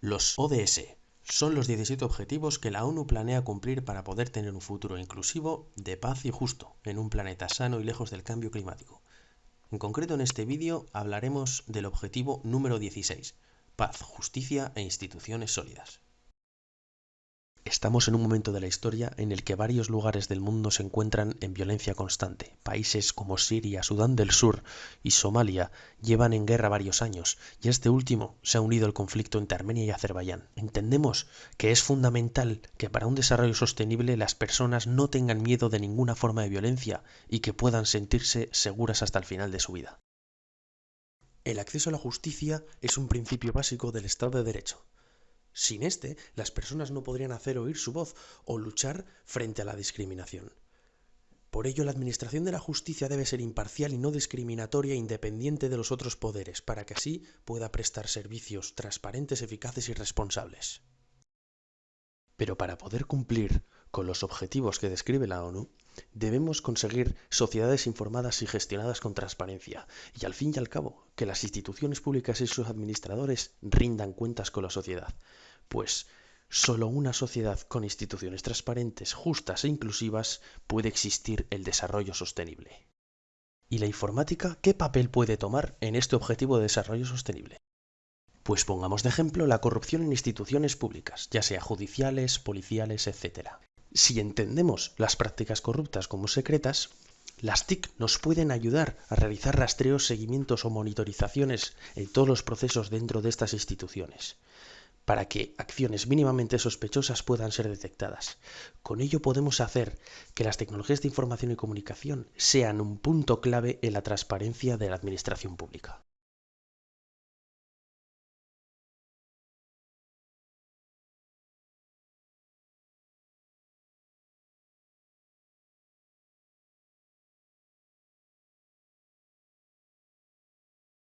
Los ODS son los 17 objetivos que la ONU planea cumplir para poder tener un futuro inclusivo, de paz y justo, en un planeta sano y lejos del cambio climático. En concreto en este vídeo hablaremos del objetivo número 16, paz, justicia e instituciones sólidas. Estamos en un momento de la historia en el que varios lugares del mundo se encuentran en violencia constante. Países como Siria, Sudán del Sur y Somalia llevan en guerra varios años y este último se ha unido al conflicto entre Armenia y Azerbaiyán. Entendemos que es fundamental que para un desarrollo sostenible las personas no tengan miedo de ninguna forma de violencia y que puedan sentirse seguras hasta el final de su vida. El acceso a la justicia es un principio básico del Estado de Derecho. Sin este, las personas no podrían hacer oír su voz o luchar frente a la discriminación. Por ello, la administración de la justicia debe ser imparcial y no discriminatoria e independiente de los otros poderes, para que así pueda prestar servicios transparentes, eficaces y responsables. Pero para poder cumplir con los objetivos que describe la ONU, debemos conseguir sociedades informadas y gestionadas con transparencia, y al fin y al cabo, que las instituciones públicas y sus administradores rindan cuentas con la sociedad, pues solo una sociedad con instituciones transparentes, justas e inclusivas puede existir el desarrollo sostenible. ¿Y la informática qué papel puede tomar en este objetivo de desarrollo sostenible? Pues pongamos de ejemplo la corrupción en instituciones públicas, ya sea judiciales, policiales, etc. Si entendemos las prácticas corruptas como secretas, las TIC nos pueden ayudar a realizar rastreos, seguimientos o monitorizaciones en todos los procesos dentro de estas instituciones para que acciones mínimamente sospechosas puedan ser detectadas. Con ello podemos hacer que las tecnologías de información y comunicación sean un punto clave en la transparencia de la administración pública.